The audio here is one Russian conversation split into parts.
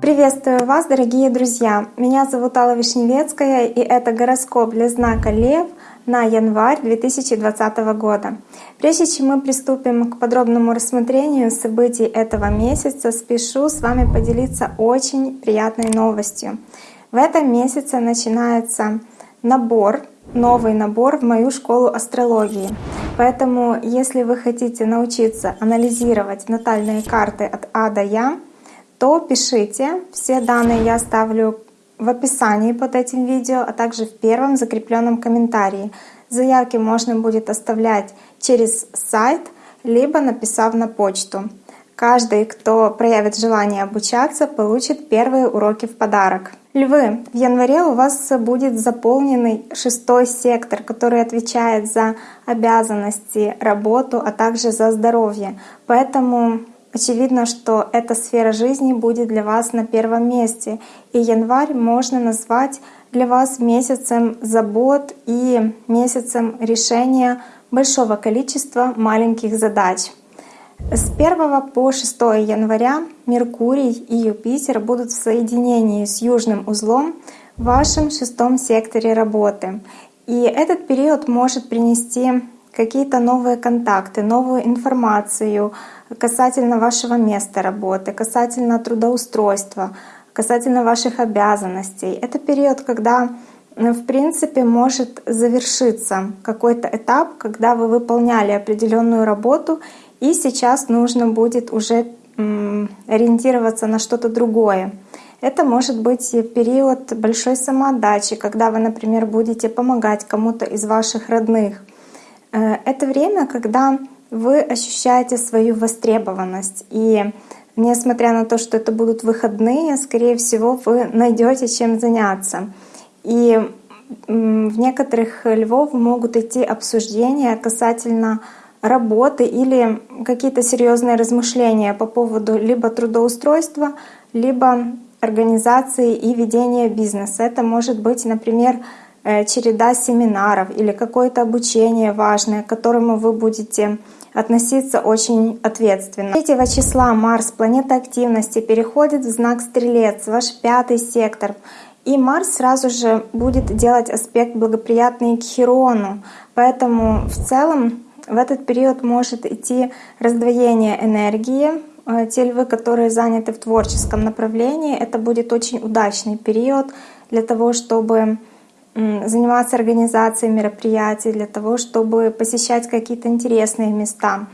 Приветствую вас, дорогие друзья! Меня зовут Алла Вишневецкая, и это гороскоп для знака Лев на январь 2020 года. Прежде чем мы приступим к подробному рассмотрению событий этого месяца, спешу с вами поделиться очень приятной новостью. В этом месяце начинается набор, новый набор в мою школу астрологии. Поэтому, если вы хотите научиться анализировать натальные карты от А до Я, то пишите. Все данные я оставлю в описании под этим видео, а также в первом закрепленном комментарии. Заявки можно будет оставлять через сайт, либо написав на почту. Каждый, кто проявит желание обучаться, получит первые уроки в подарок. Львы, в январе у вас будет заполненный шестой сектор, который отвечает за обязанности, работу, а также за здоровье. Поэтому Очевидно, что эта сфера жизни будет для вас на первом месте, и январь можно назвать для вас месяцем забот и месяцем решения большого количества маленьких задач. С 1 по 6 января Меркурий и Юпитер будут в соединении с южным узлом в вашем шестом секторе работы. И этот период может принести какие-то новые контакты, новую информацию касательно вашего места работы, касательно трудоустройства, касательно ваших обязанностей. Это период, когда в принципе может завершиться какой-то этап, когда вы выполняли определенную работу, и сейчас нужно будет уже ориентироваться на что-то другое. Это может быть период большой самоотдачи, когда вы, например, будете помогать кому-то из ваших родных — Э, это время, когда вы ощущаете свою востребованность. И несмотря на то, что это будут выходные, скорее всего, вы найдете чем заняться. И в некоторых львов могут идти обсуждения касательно работы или какие-то серьезные размышления по поводу либо трудоустройства, либо организации и ведения бизнеса. Это может быть, например, Э, череда семинаров или какое-то обучение важное, к которому вы будете относиться очень ответственно. 3 числа Марс, планета активности, переходит в знак Стрелец, ваш пятый сектор. И Марс сразу же будет делать аспект благоприятный к Херону. Поэтому в целом в этот период может идти раздвоение энергии. Э, те львы, которые заняты в творческом направлении, это будет очень удачный период для того, чтобы заниматься организацией мероприятий, для того, чтобы посещать какие-то интересные места.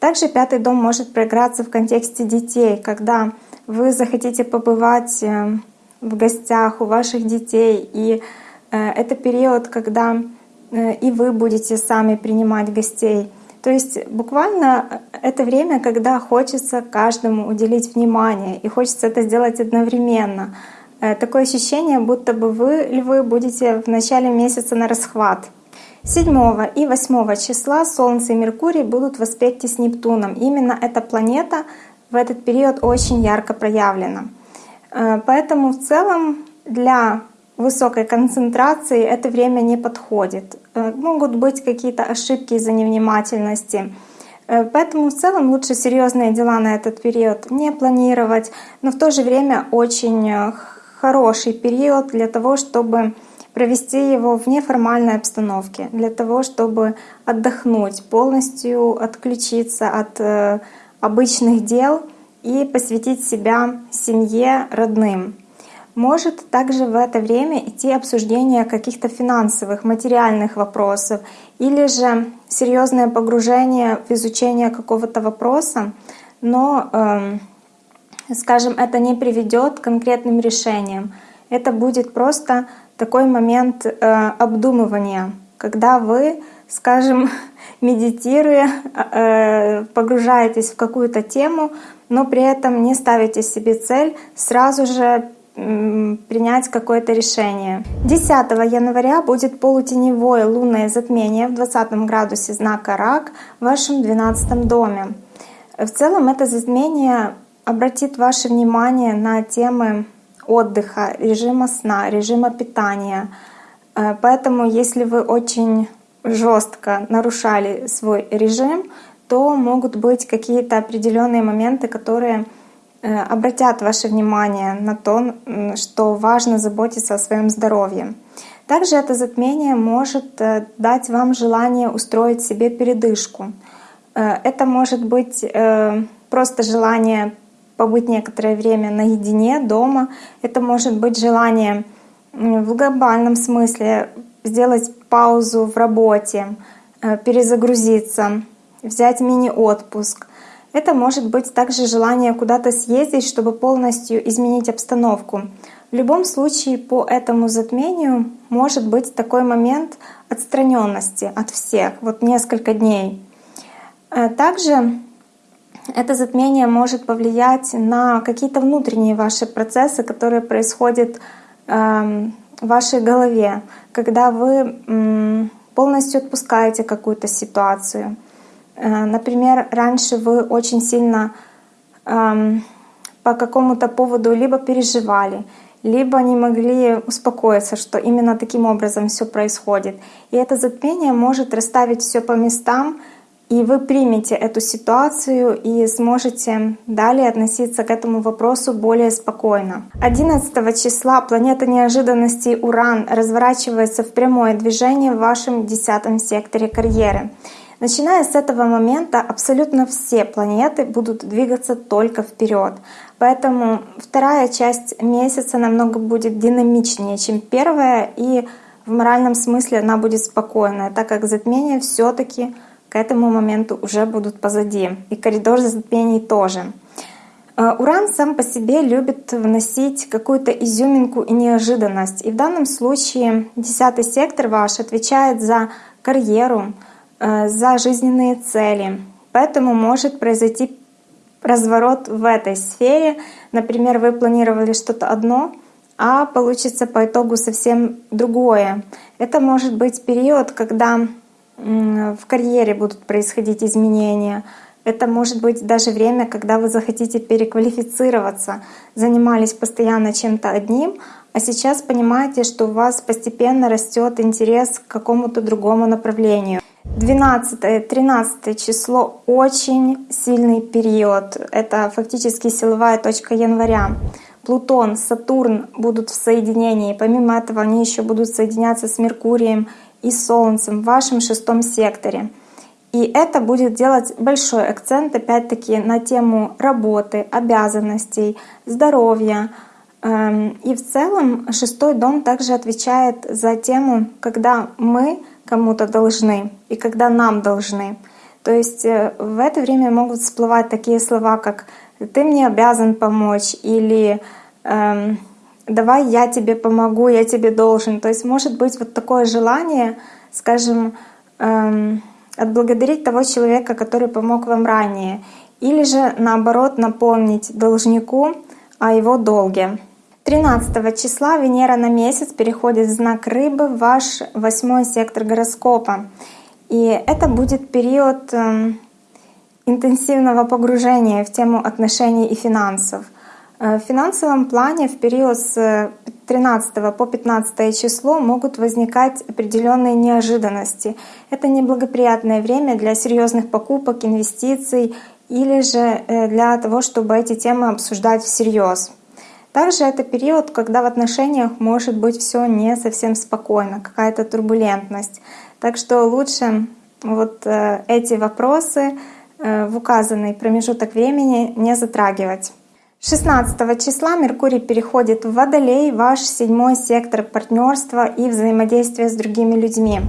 Также пятый дом может проиграться в контексте детей, когда вы захотите побывать э, в гостях у ваших детей. И э, это период, когда и вы будете сами принимать гостей. То есть буквально это время, когда хочется каждому уделить внимание, и хочется это сделать одновременно — Э, такое ощущение, будто бы вы, львы, будете в начале месяца на расхват. 7 и 8 числа Солнце и Меркурий будут в аспекте с Нептуном. Именно эта планета в этот период очень ярко проявлена. Э, поэтому в целом для высокой концентрации это время не подходит. Э, могут быть какие-то ошибки из-за невнимательности. Поэтому в целом лучше серьезные дела на этот период не планировать, но в то же время очень хороший период для того, чтобы провести его в неформальной обстановке, для того, чтобы отдохнуть, полностью отключиться от э, обычных дел и посвятить себя семье, родным. Может также в это время идти обсуждение каких-то финансовых, материальных вопросов или же серьезное погружение в изучение какого-то вопроса, но э, скажем, это не приведет к конкретным решениям. Это будет просто такой момент э, обдумывания, когда вы, скажем, медитируя, э, погружаетесь в какую-то тему, но при этом не ставите себе цель сразу же принять какое-то решение. 10 января будет полутеневое лунное затмение в 20 градусе знака Рак в вашем 12 доме. В целом это затмение обратит ваше внимание на темы отдыха, режима сна, режима питания. Э, поэтому если вы очень жестко нарушали свой режим, то могут быть какие-то определенные моменты, которые обратят ваше внимание на то, что важно заботиться о своем здоровье. Также это затмение может э, дать вам желание устроить себе передышку. Э, это может быть просто желание побыть некоторое время наедине дома. Это может быть желание в глобальном смысле сделать паузу в работе, э, перезагрузиться, взять мини-отпуск. Это может быть также желание куда-то съездить, чтобы полностью изменить обстановку. В любом случае по этому затмению может быть такой момент отстраненности от всех, вот несколько дней. Э, также это затмение может повлиять на какие-то внутренние ваши процессы, которые происходят эм, в вашей голове, когда вы полностью отпускаете какую-то ситуацию. Э, например, раньше вы очень сильно эм, по какому-то поводу либо переживали, либо не могли успокоиться, что именно таким образом все происходит. И это затмение может расставить все по местам, и вы примете эту ситуацию и сможете далее относиться к этому вопросу более спокойно. 11 числа планета неожиданностей Уран разворачивается в прямое движение в вашем десятом секторе карьеры. Начиная с этого момента абсолютно все планеты будут двигаться только вперед. Поэтому вторая часть месяца намного будет динамичнее, чем первая, и в моральном смысле она будет спокойная, так как затмение все-таки к этому моменту уже будут позади. И коридор затмений тоже. Э, Уран сам по себе любит вносить какую-то изюминку и неожиданность. И в данном случае десятый сектор ваш отвечает за карьеру, за жизненные цели. Поэтому может произойти разворот в этой сфере. Например, вы планировали что-то одно, а получится по итогу совсем другое. Это может быть период, когда в карьере будут происходить изменения. Это может быть даже время, когда вы захотите переквалифицироваться, занимались постоянно чем-то одним, а сейчас понимаете, что у вас постепенно растет интерес к какому-то другому направлению. 12-13 число — очень сильный период. Это фактически силовая точка января. Плутон, Сатурн будут в соединении. Помимо этого они еще будут соединяться с Меркурием и Солнцем в вашем шестом секторе. И это будет делать большой акцент опять-таки на тему работы, обязанностей, здоровья. Эм, и в целом шестой дом также отвечает за тему, когда мы кому-то должны и когда нам должны. То есть э, в это время могут всплывать такие слова, как «ты мне обязан помочь» или эм, давай я тебе помогу, я тебе должен. То есть может быть вот такое желание, скажем, эм, отблагодарить того человека, который помог вам ранее, или же наоборот напомнить должнику о его долге. 13 числа Венера на месяц переходит в знак Рыбы в ваш восьмой сектор гороскопа. И это будет период эм, интенсивного погружения в тему отношений и финансов. Э, в финансовом плане в период с 13 по 15 число могут возникать определенные неожиданности. Это неблагоприятное время для серьезных покупок, инвестиций или же э, для того, чтобы эти темы обсуждать всерьез. Также это период, когда в отношениях может быть все не совсем спокойно, какая-то турбулентность. Так что лучше вот э, эти вопросы в указанный промежуток времени не затрагивать. 16 числа Меркурий переходит в Водолей, ваш седьмой сектор партнерства и взаимодействия с другими людьми.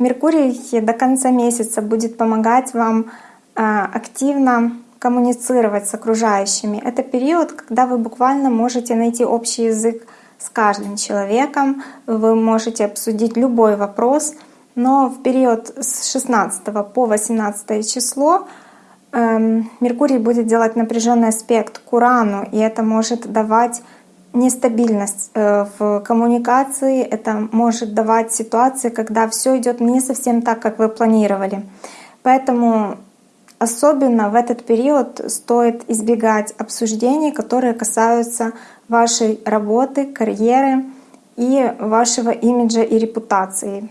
Меркурий до конца месяца будет помогать вам а, активно коммуницировать с окружающими. Это период, когда вы буквально можете найти общий язык с каждым человеком, вы можете обсудить любой вопрос, но в период с 16 по 18 число Эм, Меркурий будет делать напряженный аспект к Урану, и это может давать нестабильность э, в коммуникации, это может давать ситуации, когда все идет не совсем так, как вы планировали. Поэтому особенно в этот период стоит избегать обсуждений, которые касаются вашей работы, карьеры и вашего имиджа и репутации.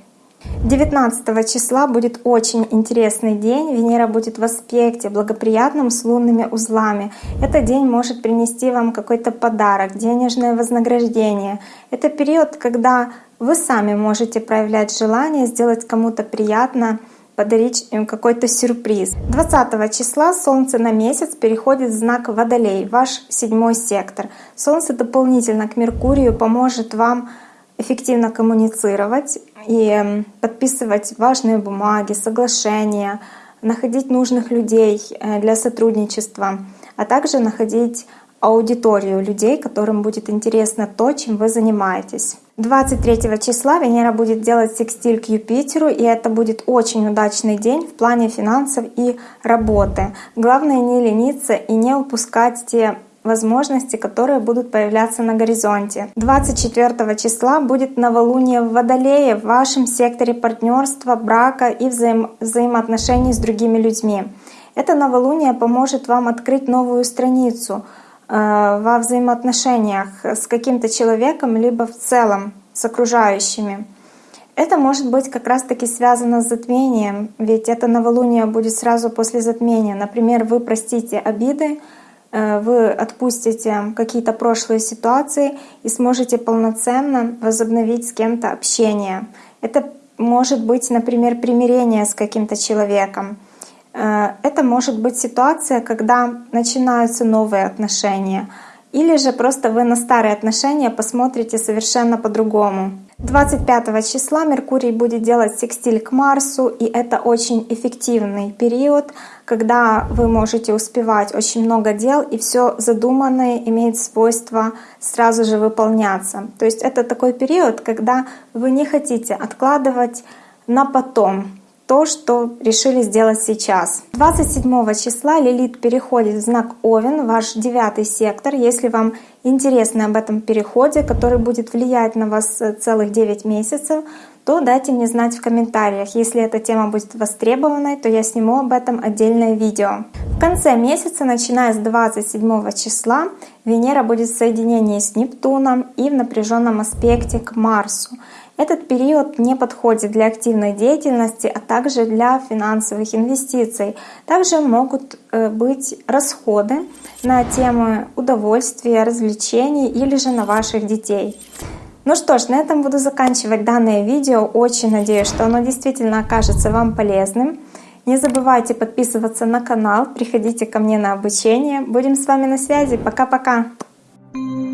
19 числа будет очень интересный день. Венера будет в аспекте благоприятном с лунными узлами. Этот день может принести вам какой-то подарок, денежное вознаграждение. Это период, когда вы сами можете проявлять желание сделать кому-то приятно, подарить им какой-то сюрприз. 20 числа Солнце на месяц переходит в знак Водолей, ваш седьмой сектор. Солнце дополнительно к Меркурию поможет вам эффективно коммуницировать и подписывать важные бумаги, соглашения, находить нужных людей э, для сотрудничества, а также находить аудиторию людей, которым будет интересно то, чем вы занимаетесь. 23 числа Венера будет делать секстиль к Юпитеру, и это будет очень удачный день в плане финансов и работы. Главное не лениться и не упускать те возможности, которые будут появляться на горизонте. 24 числа будет новолуние в Водолее в вашем секторе партнерства, брака и взаим взаимоотношений с другими людьми. Это новолуние поможет вам открыть новую страницу во взаимоотношениях с каким-то человеком, либо в целом с окружающими. Это может быть как раз-таки связано с затмением, ведь это новолуние будет сразу после затмения. Например, вы простите обиды, Э, вы отпустите какие-то прошлые ситуации и сможете полноценно возобновить с кем-то общение. Это может быть, например, примирение с каким-то человеком. Э, это может быть ситуация, когда начинаются новые отношения. Или же просто вы на старые отношения посмотрите совершенно по-другому. 25 числа Меркурий будет делать секстиль к Марсу, и это очень эффективный период, когда вы можете успевать очень много дел, и все задуманное имеет свойство сразу же выполняться. То есть это такой период, когда вы не хотите откладывать на потом то, что решили сделать сейчас. 27 числа Лилит переходит в знак Овен, ваш девятый сектор. Если вам интересно об этом переходе, который будет влиять на вас целых 9 месяцев, то дайте мне знать в комментариях. Если эта тема будет востребованной, то я сниму об этом отдельное видео. В конце месяца, начиная с 27 числа, Венера будет в соединении с Нептуном и в напряженном аспекте к Марсу. Этот период не подходит для активной деятельности, а также для финансовых инвестиций. Также могут э, быть расходы на темы удовольствия, развлечений или же на ваших детей. Ну что ж, на этом буду заканчивать данное видео. Очень надеюсь, что оно действительно окажется вам полезным. Не забывайте подписываться на канал, приходите ко мне на обучение. Будем с вами на связи. Пока-пока! Thank you